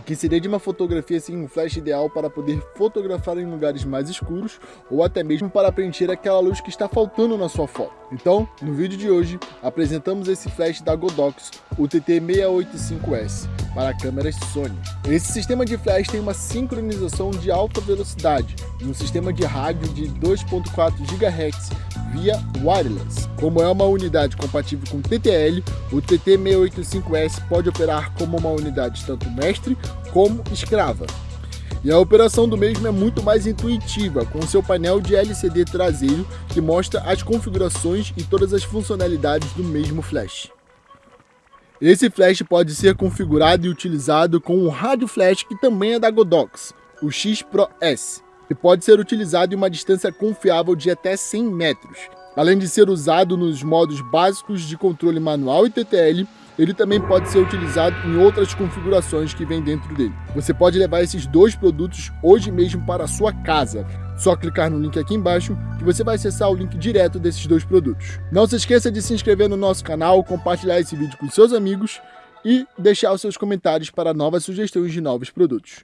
que seria de uma fotografia assim, um flash ideal para poder fotografar em lugares mais escuros ou até mesmo para preencher aquela luz que está faltando na sua foto. Então, no vídeo de hoje, apresentamos esse flash da Godox, o TT685S, para câmeras Sony. Esse sistema de flash tem uma sincronização de alta velocidade e um sistema de rádio de 2.4 GHz via wireless. Como é uma unidade compatível com TTL, o TT685S pode operar como uma unidade tanto mestre como escrava. E a operação do mesmo é muito mais intuitiva, com seu painel de LCD traseiro que mostra as configurações e todas as funcionalidades do mesmo flash. Esse flash pode ser configurado e utilizado com um rádio flash que também é da Godox, o X Pro S e pode ser utilizado em uma distância confiável de até 100 metros. Além de ser usado nos modos básicos de controle manual e TTL, ele também pode ser utilizado em outras configurações que vem dentro dele. Você pode levar esses dois produtos hoje mesmo para a sua casa. Só clicar no link aqui embaixo que você vai acessar o link direto desses dois produtos. Não se esqueça de se inscrever no nosso canal, compartilhar esse vídeo com seus amigos e deixar os seus comentários para novas sugestões de novos produtos.